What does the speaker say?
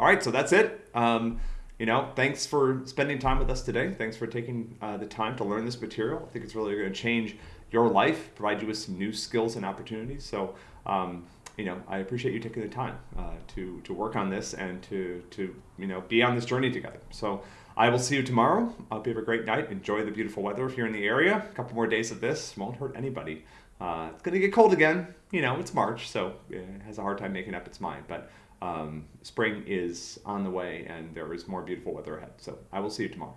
all right, so that's it. Um, you know, thanks for spending time with us today. Thanks for taking uh, the time to learn this material. I think it's really going to change your life, provide you with some new skills and opportunities. So, um, you know, I appreciate you taking the time uh, to to work on this and to to you know be on this journey together. So. I will see you tomorrow. I hope you have a great night. Enjoy the beautiful weather if you're in the area. A couple more days of this won't hurt anybody. Uh, it's going to get cold again. You know, it's March, so it has a hard time making up its mind. But um, spring is on the way and there is more beautiful weather ahead. So I will see you tomorrow.